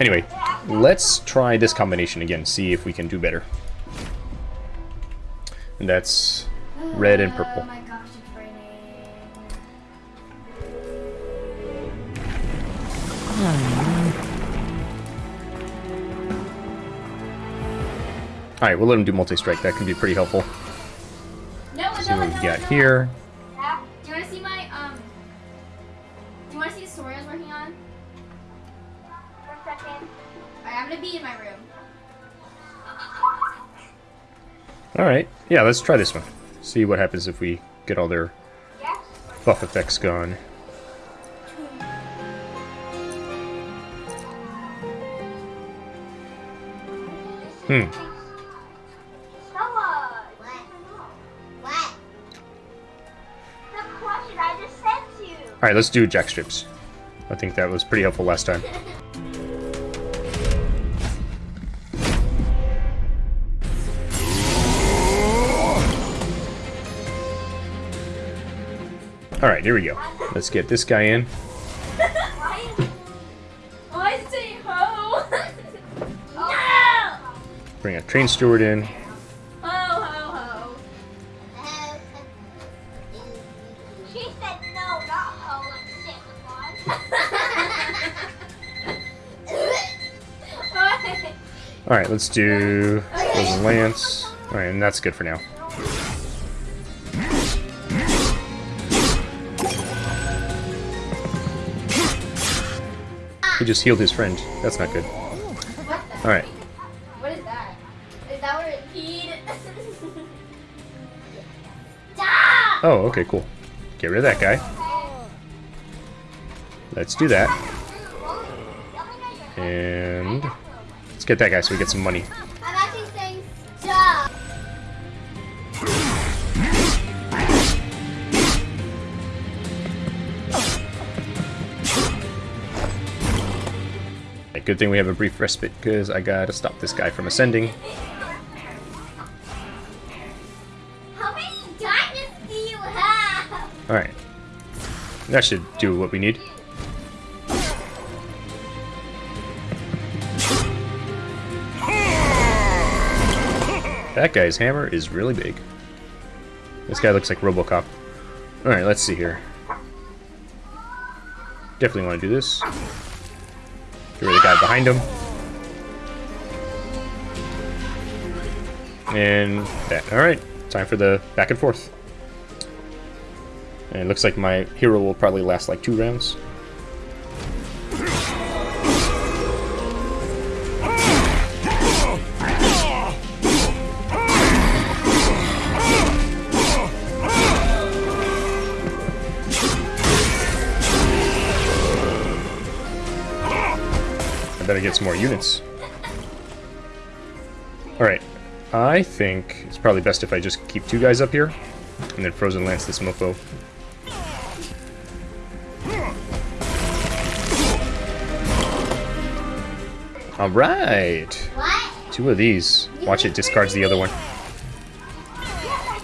Anyway, let's try this combination again, see if we can do better. And that's red and purple. Oh my gosh, it's raining. Alright, we'll let him do multi-strike. That can be pretty helpful. No, See what we've got here. Alright, yeah, let's try this one. See what happens if we get all their buff effects gone. Hmm. Stella! What? What? The question I just sent you. Alright, let's do jack strips. I think that was pretty helpful last time. Alright, here we go. Let's get this guy in. Why? Why say ho? no! Bring a train steward in. Ho, ho, ho. She said no, not ho, like Santa Claus. Alright, let's do Frozen Lance. Alright, and that's good for now. Just healed his friend. That's not good. Alright. What is that? Is that where it peed? Oh, okay, cool. Get rid of that guy. Let's do that. And let's get that guy so we get some money. Okay, Good thing we have a brief respite because I gotta stop this guy from ascending. How many diamonds do you have? Alright. That should do what we need. That guy's hammer is really big. This guy looks like Robocop. Alright, let's see here. Definitely want to do this. Get rid of the guy behind him. And that. Alright, time for the back and forth. And it looks like my hero will probably last like two rounds. Get some more units. Alright, I think it's probably best if I just keep two guys up here, and then Frozen Lance this mofo. Alright! Two of these. Watch it discards the other one.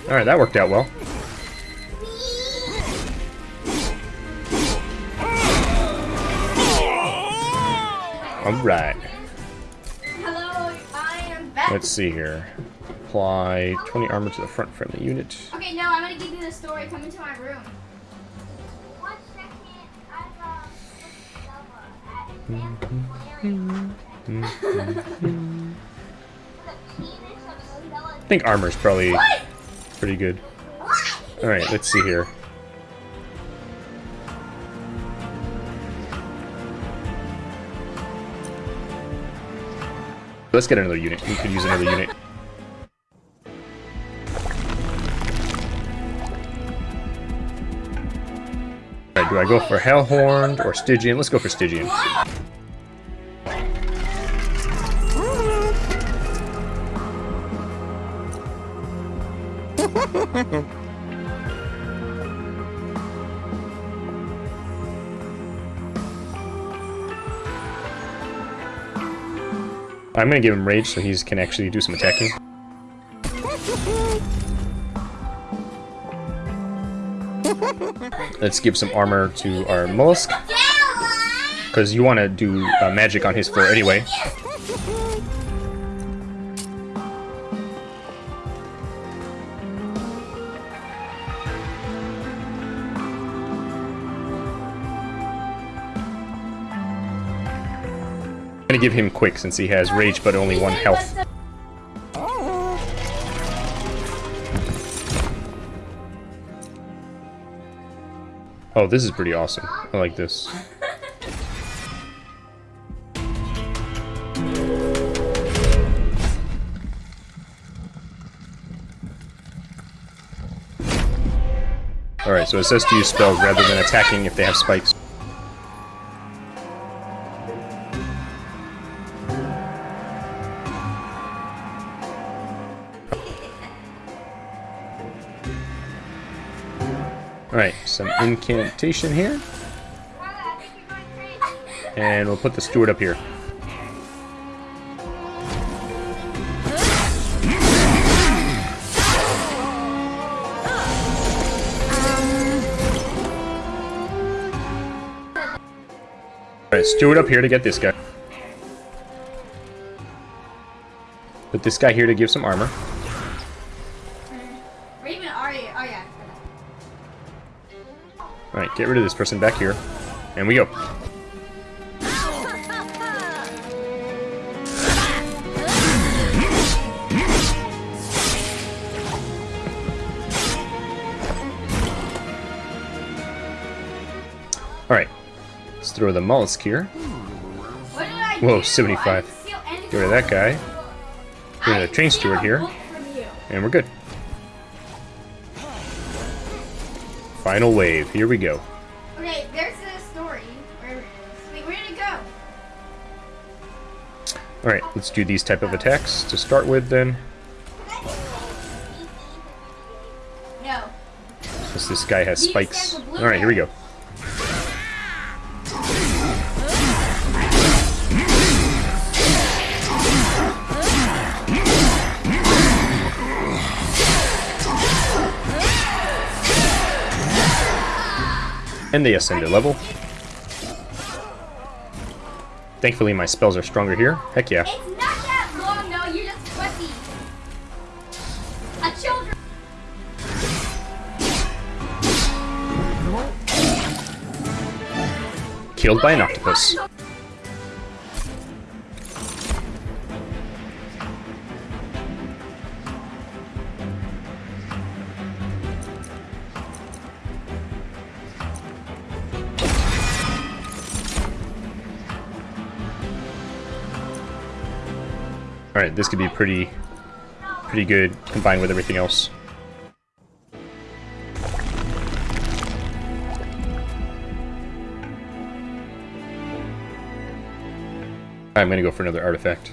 Alright, that worked out well. Alright, Hello, I am back. let's see here. Apply 20 armor to the front friendly unit. Okay, no, I'm gonna give you the story. Come into my room. One second. I'm uh, with Stella at Santa Clarence. I think armor's probably What? pretty good. Alright, let's see here. Let's get another unit. We could use another unit. Alright, do I go for Hellhorn or Stygian? Let's go for Stygian. I'm gonna give him Rage so he can actually do some attacking. Let's give some armor to our Mollusk. Because you want to do uh, magic on his floor anyway. Give him quick since he has rage but only one health. Oh, this is pretty awesome. I like this. Alright, so it says to use spells rather than attacking if they have spikes. Alright, some incantation here. And we'll put the steward up here. Alright, steward up here to get this guy. Put this guy here to give some armor. Get rid of this person back here. And we go. Alright. Let's throw the mollusk here. Whoa, 75. I didn't steal anything Get rid of that guy. Get rid of the train steward here. And we're good. Final wave. Here we go. Okay, there's the story. Where it is. Wait, where did it go? Alright, let's do these type of attacks to start with then. No. Since this guy has spikes. stand for blue Alright, here we go. And they ascend a level. Thankfully my spells are stronger here. Heck yeah. It's not that long, no. You're just pussy. A children. Killed by an octopus. Alright, this could be pretty pretty good combined with everything else. I'm gonna go for another artifact.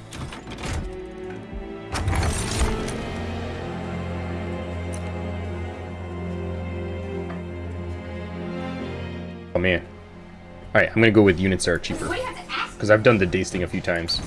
Oh man. Alright, I'm gonna go with units that are cheaper. What do you have to ask? Because I've done the dasting a few times.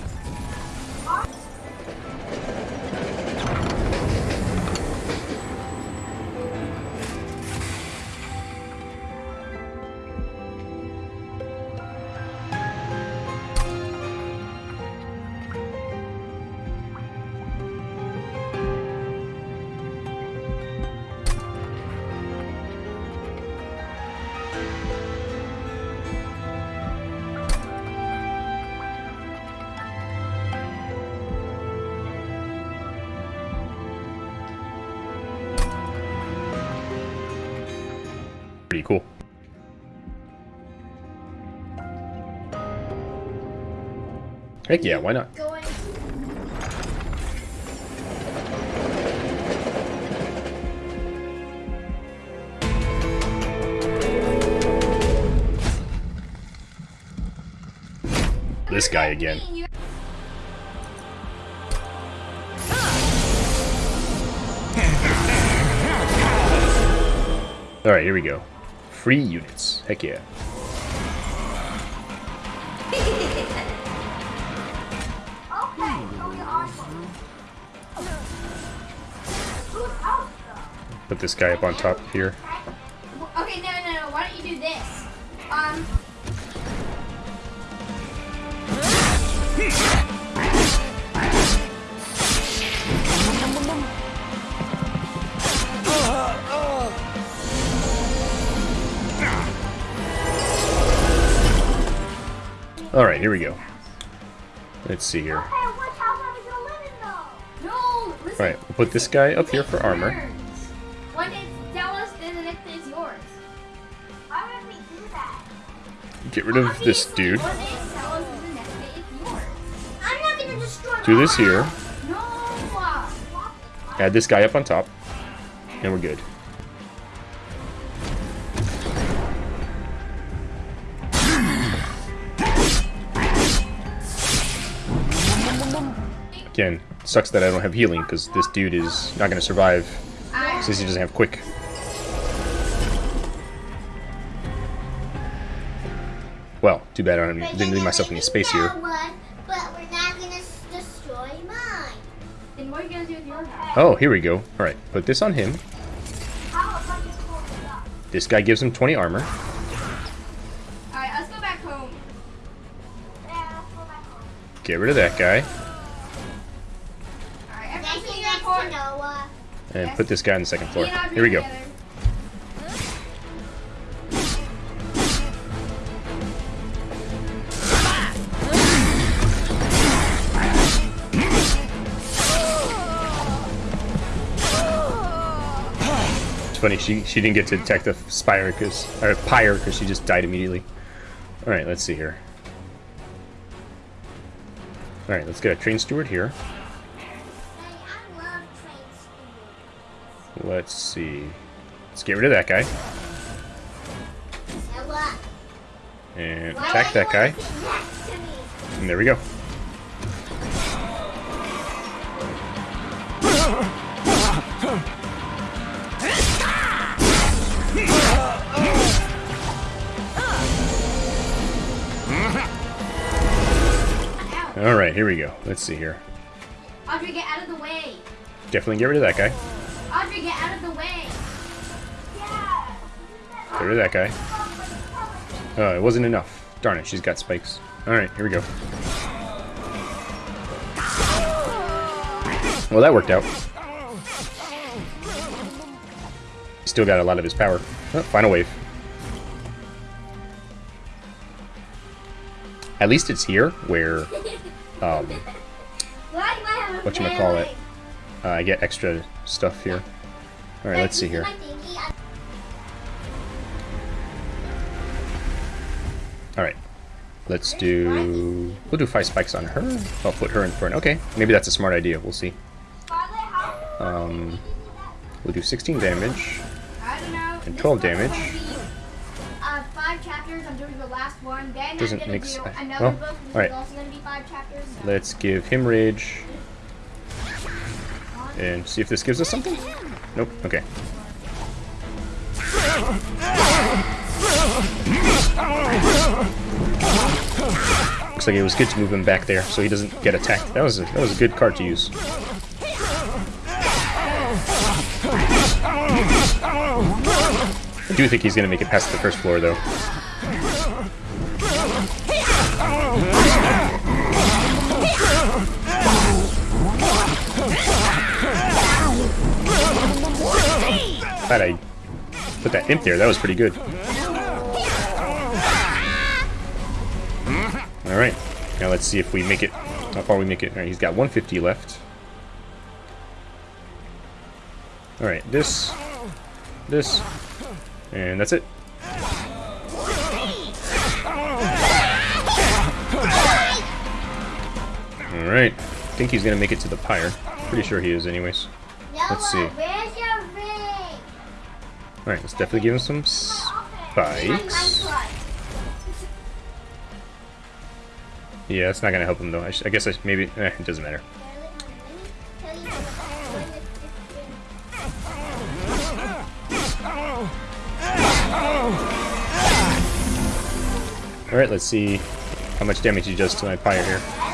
Heck yeah, why not? Going. This guy again. Alright, here we go. Free units. Heck yeah. this guy up on top here. Okay, no, no, no. Why don't you do this? Um. All right, here we go. Let's see here. All right, we'll put this guy up here for armor. Get rid of this dude. One day tell us, then the next day is yours. I'm not gonna destroy Do this here. Add this guy up on top. And we're good. Again, sucks that I don't have healing, because this dude is not going to survive since he doesn't have quick. Well, too bad I don't- didn't leave myself any space here. One, but we're not gonna s- destroy mine. then what are you gonna do with your house? Oh, here we go. Alright, put this on him. How about you pull it up? This guy gives him 20 armor. Alright, let's go back home. Yeah, let's go back home. Get rid of that guy. Alright, everyone Next sit to in next that court. to Noah. And put this guy on the second floor. Me and Audrey Here we go. Funny, she, she didn't get to detect the Spire because or Pyre because she just died immediately. Alright, let's see here. Alright, let's get a train steward here. Let's see. Let's get rid of that guy. And attack that guy. And there we go. Ow. Alright, here we go. Let's see here. Audrey, get out of the way. Definitely get rid of that guy. Audrey, get out of the way. Yeah. Get rid of that guy. Oh, it wasn't enough. Darn it, she's got spikes. Alright, here we go. Well, that worked out. Still got a lot of his power. Oh, final wave. At least it's here where um, Why do I have a Whatchamacallit? melee? uh, I get extra stuff here. Alright, let's see here. I- Alright. Let's do... We'll do five spikes on her. I'll put her in front. Okay, maybe that's a smart idea. We'll see. Um, we'll do 16 damage. I don't know. And 12 damage. One. Then Doesn't I'm make do s- another well, book. Alright. also gonna be five chapters. so- Let's give him rage. And see if this gives us something? Nope. Okay. Looks like it was good to move him back there so he doesn't get attacked. That was a, that was a good card to use. I do think he's going to make it past the first floor, though. Glad I put that imp there. That was pretty good. Alright. Now let's see if we make it. How far we make it. Alright, he's got 150 left. Alright, this. This. And that's it. Alright. I think he's gonna make it to the pyre. Pretty sure he is anyways. Let's see. Alright, let's definitely give him some spikes. Yeah, that's not gonna help him though. I, I guess I maybe eh, it doesn't matter. Let me tell you when it's different. All right, let's see how much damage he does to my pyre here.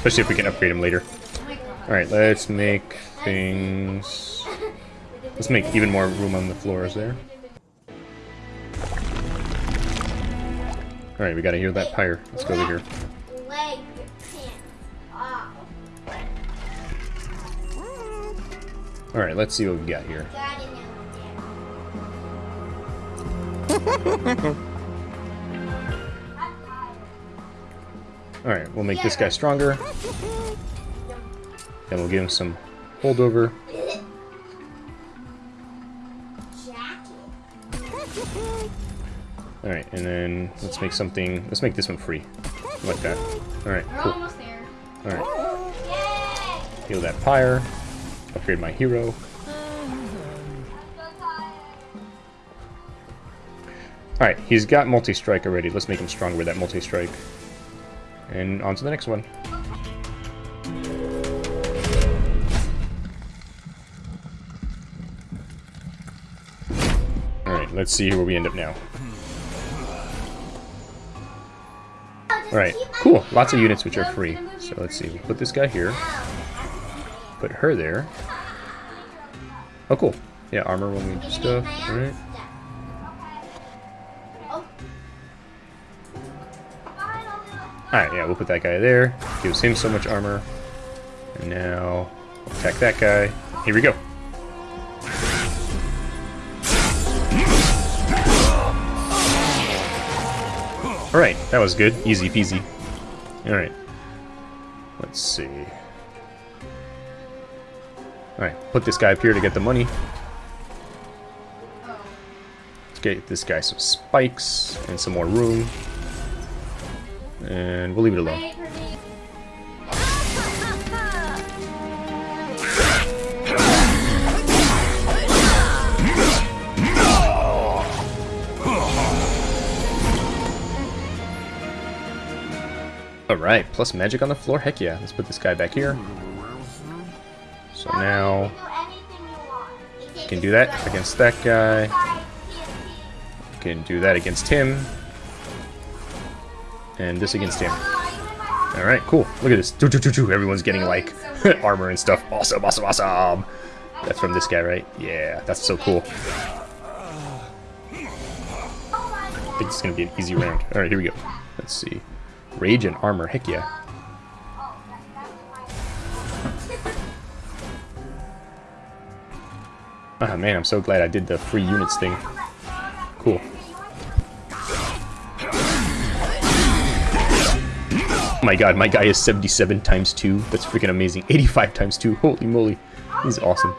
Especially if we can upgrade him later. Alright, let's make things... Let's make even more room on the floors there. Alright, we gotta heal that pyre. Let's go over here. Alright, let's see what we got here. Alright, we'll make this guy stronger. Then we'll give him some holdover. Alright, and then let's make something... Let's make this one free. Like that. Alright, cool. Alright. Yay! heal that pyre. Upgrade my hero. I'm so tired. Alright, he's got multi-strike already. Let's make him stronger with that multi-strike. And on to the next one. Alright, let's see where we end up now. Alright, cool. Lots of units which are free. So let's see. We'll put this guy here. Put her there. Oh, cool. Yeah, armor we do stuff. Alright. Alright, yeah, we'll put that guy there. Gives him so much armor. And now, attack that guy. Here we go. Alright, that was good. Easy peasy. Alright. Let's see. Alright, put this guy up here to get the money. Let's get this guy some spikes and some more room. And we'll leave it alone. Alright, plus magic on the floor? Heck yeah. Let's put this guy back here. So now, can do that against that guy. Can do that against him. And this against him. Alright, cool. Look at this. Everyone's getting like armor and stuff. Awesome, awesome, awesome. That's from this guy, right? Yeah, that's so cool. I think it's gonna be an easy round. Alright, here we go. Let's see. Rage and armor, heck yeah. Ah man, I'm so glad I did the free units thing. Cool. My god, my guy is 77 times 2. That's freaking amazing. 85 times 2. Holy moly. He's awesome.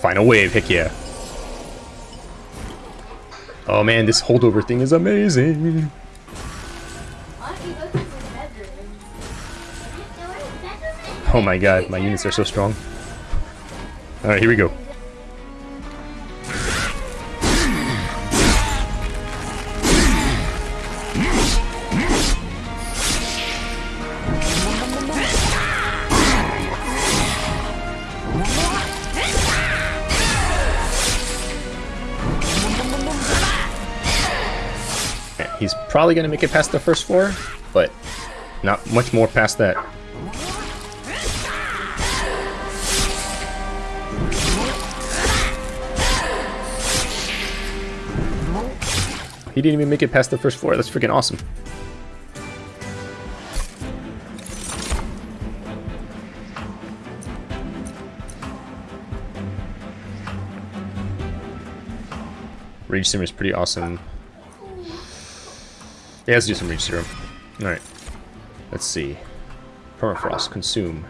Final wave, heck yeah. Oh man, this holdover thing is amazing. Oh my god, my units are so strong. Alright, here we go. He's probably gonna make it past the first floor, but not much more past that. He didn't even make it past the first floor. That's freaking awesome. Rage Serum is pretty awesome. Yeah, let's do some Rage Serum. Alright. Let's see. Permafrost, consume.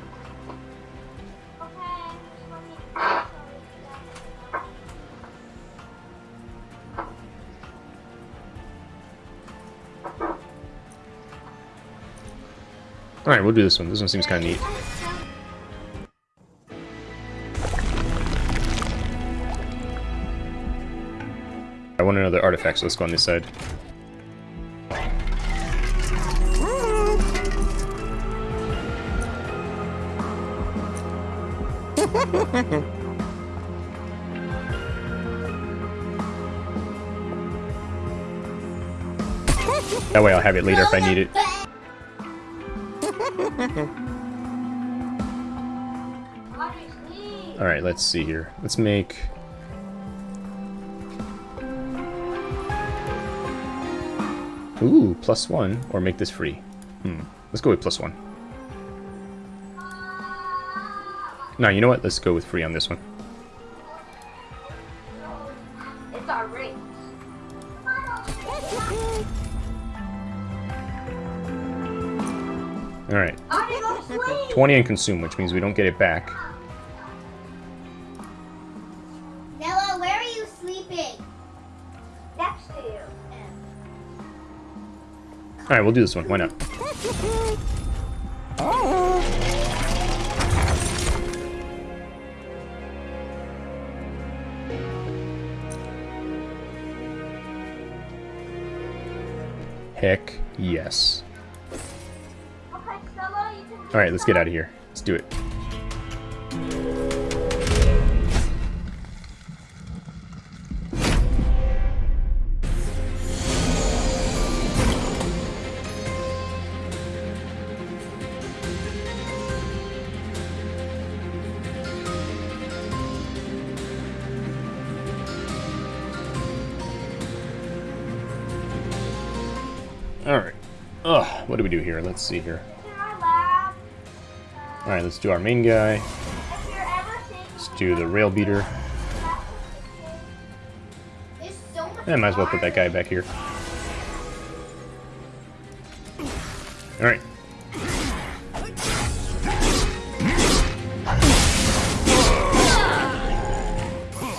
Alright, we'll do this one. This one seems kind of neat. I want another artifact, so let's go on this side. that way I'll have it later if I need it. Let's see here. Let's make... Ooh, plus one. Or make this free. Hmm. Let's go with plus one. No, you know what? Let's go with free on this one. It's our. Alright. I need to go to sleep. 20 and consume, which means we don't get it back. Alright, we'll do this one. Why not? Heck yes. Okay, Stella, you can. Alright, let's get out of here. Let's do it. Alright. Ugh, what do we do here? Let's see here. Alright, let's do our main guy. Let's do the rail beater. Much Yeah, might as well put that guy back here. Alright.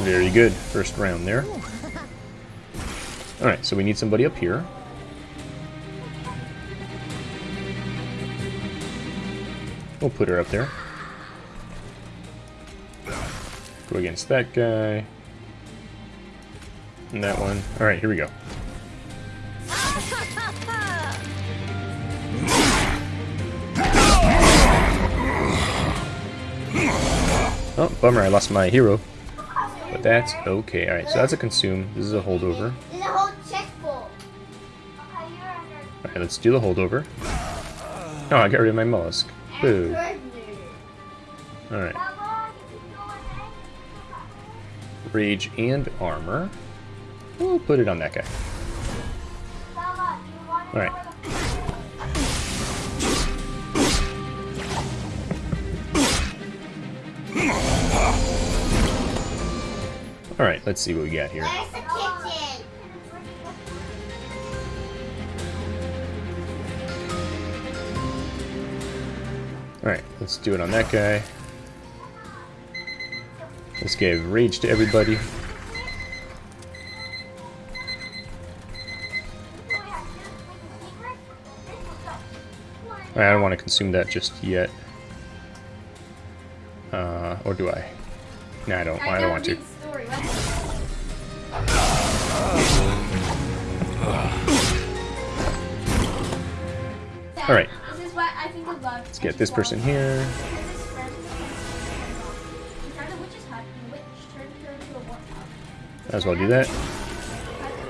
Very good. First round there. Alright, so we need somebody up here. We'll put her up there. Go against that guy. And that one. Alright, here we go. Oh, bummer, I lost my hero. But that's okay. Alright, so that's a consume. This is a holdover. There's a whole chest. Okay, you're under. Alright, let's do the holdover. Oh, I got rid of my mollusk. Boo. Alright, rage and armor. We'll put it on that guy. Alright. Alright, let's see what we got here. Alright, let's do it on that guy. Let's give rage to everybody. I don't want to consume that just yet. Uh, or do I? No, I don't. I don't want to. read Let's get this person here. Might as well do that.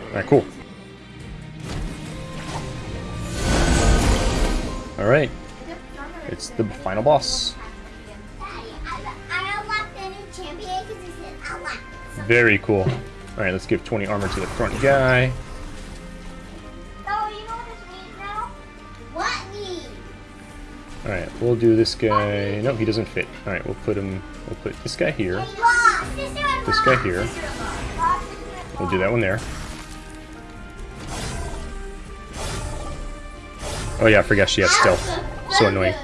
Alright, cool. Alright, it's the final boss. Daddy, I, I unlocked the new champion because he said unlock. Very cool. Alright, let's give 20 armor to the front guy. We'll do this guy. No, he doesn't fit. Alright, we'll put him. We'll put this guy here. This guy here. We'll do that one there. Oh yeah, I forgot she has stealth. So annoying.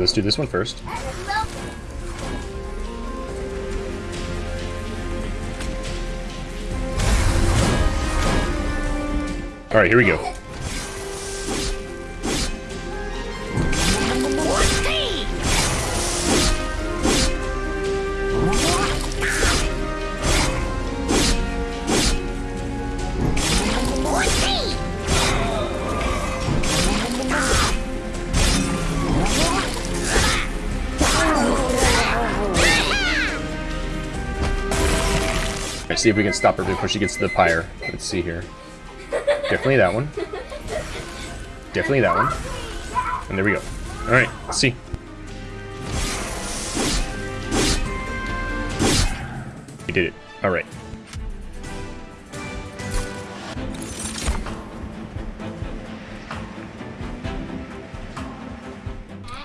Alright, let's do this one first. Alright, here we go. See if we can stop her before she gets to the pyre. Let's see here. Definitely that one. Definitely that one. And there we go. Alright, let's see. We did it. Alright.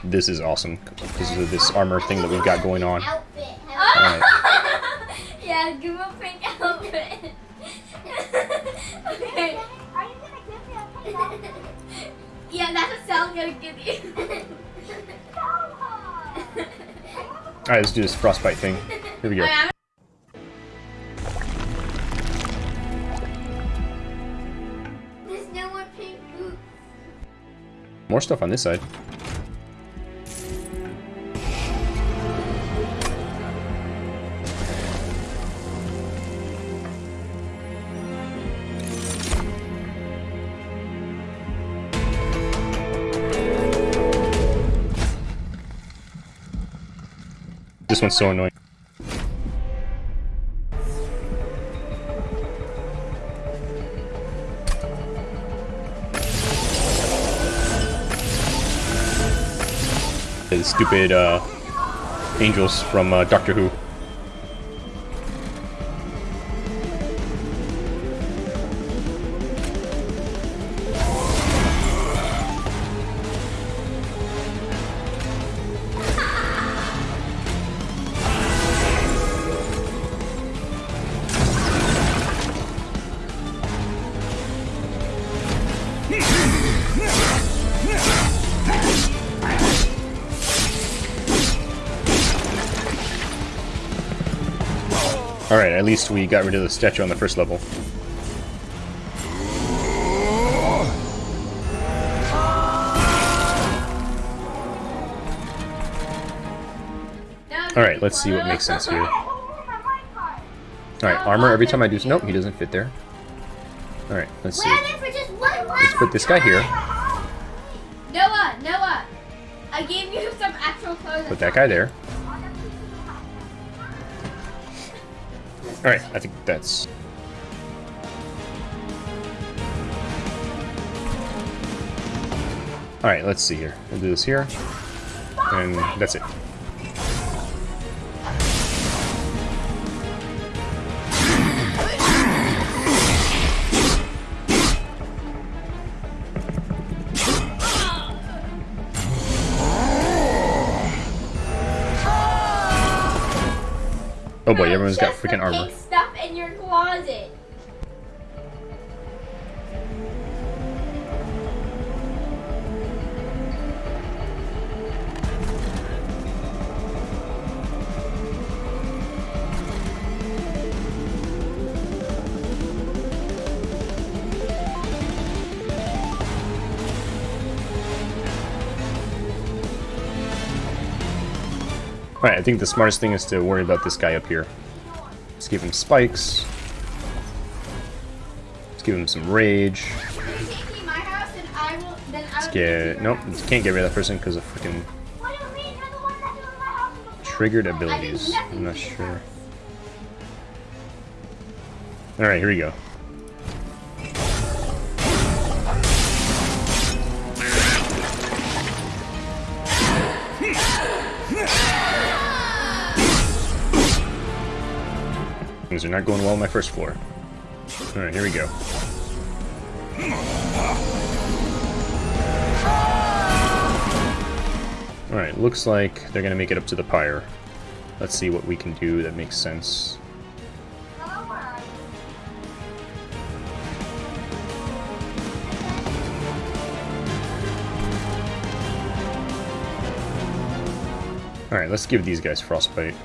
This is awesome because of this armor thing that we've got going on. Alright. yeah, give a pink okay. Are you gonna give me a outfit? Yeah, that's what Sal's gonna give you. Alright, let's do this frostbite thing. Here we go. There's no more pink boots. More stuff on this side. This one's so annoying. The stupid uh, angels from uh, Doctor Who. Alright, at least we got rid of the statue on the first level. Alright, let's see what makes sense here. Hey, who's my white card? Alright, armor every time I do... Nope, he doesn't fit there. Alright, let's see. Wear them for just one Let's put this guy here. Put that guy there. Alright, I think that's... Alright, let's see here. We'll do this here. And that's it. Oh boy, everyone's got freaking armor. stuff in your closet. Alright, I think the smartest thing is to worry about this guy up here. Let's give him spikes. Let's give him some rage. Let's get... Nope, can't get rid of that person because of freaking triggered abilities. I'm not sure. Alright, here we go. Things are not going well on my first floor. Alright, here we go. Alright, looks like they're gonna make it up to the pyre. Let's see what we can do that makes sense. Alright, let's give these guys frostbite.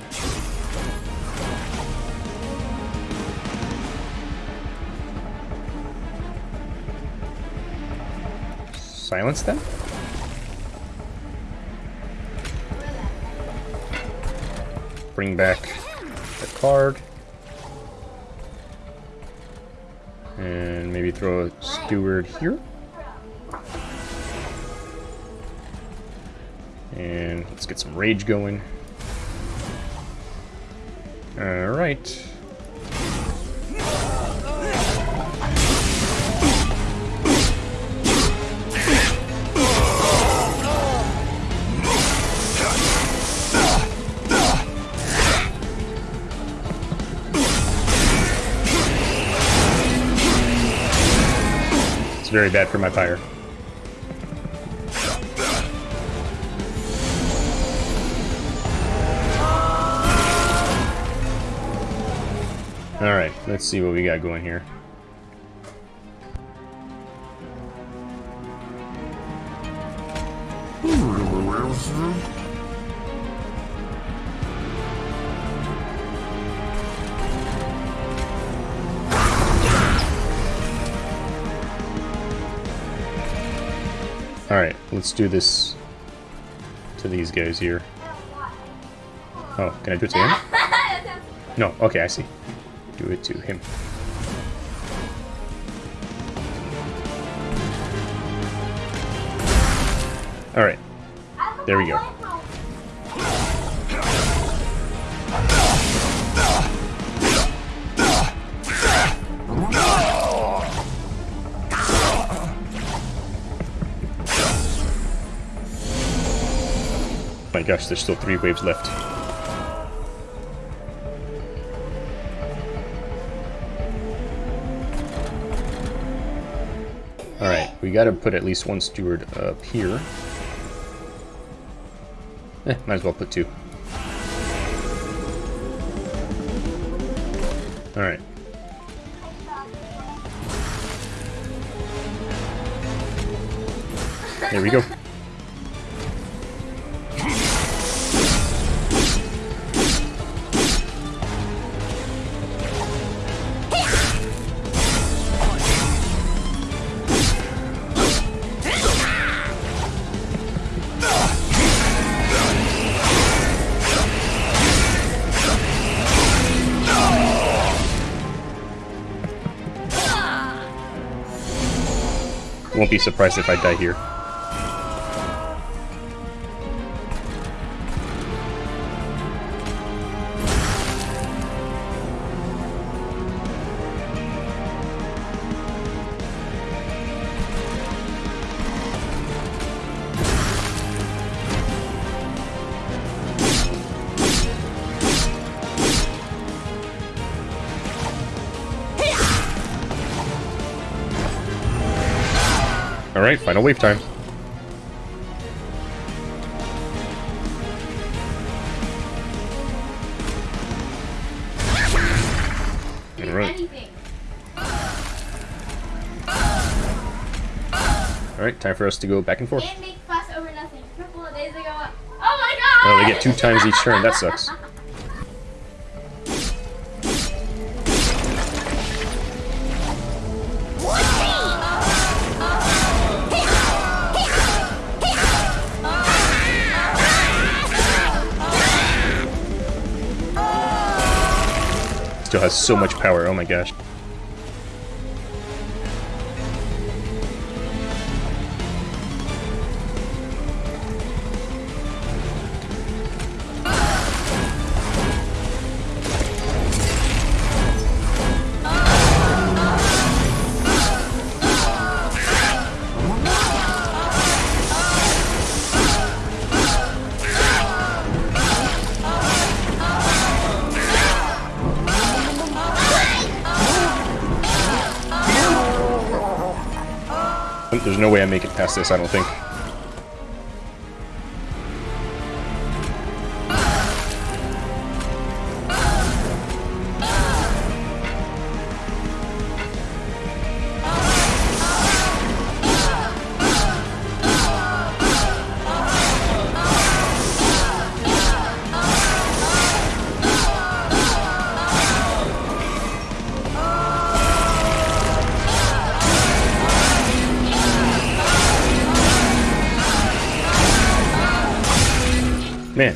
Silence them. Bring back the card. And maybe throw a steward here. And let's get some rage going. Alright. Very bad for my fire. Alright, let's see what we got going here. Let's do this to these guys here. Oh, can I do it to him? No, okay, I see. Do it to him. Alright, there we go. My gosh, there's still three waves left. Alright, we gotta put at least one steward up here. Eh, might as well put two. Alright. There we go. Be surprised if I die here. Alright, final wave time. Alright. Alright, time for us to go back and forth. Can't make fuss over nothing. A couple of days ago. Oh my god! Oh, they get two times each turn. That sucks. Still has so much power. Oh my gosh. No way I make it past this, I don't think.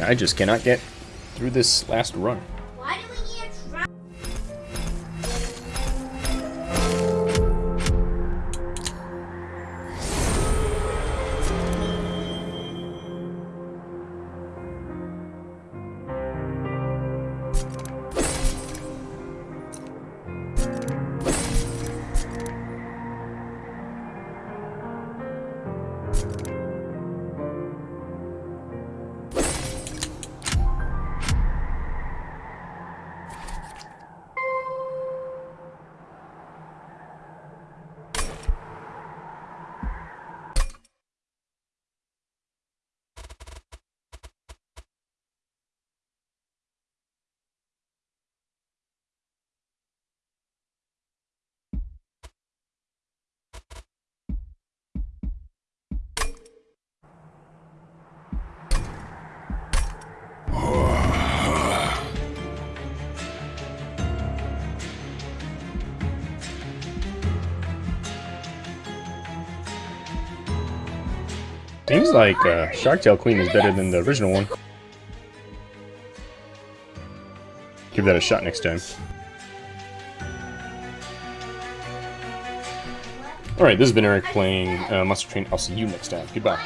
I just cannot get through this last run. Seems like uh, Shardtail Queen is better than the original one. Give that a shot next time. Alright, this has been Eric playing uh, Monster Train. I'll see you next time. Goodbye.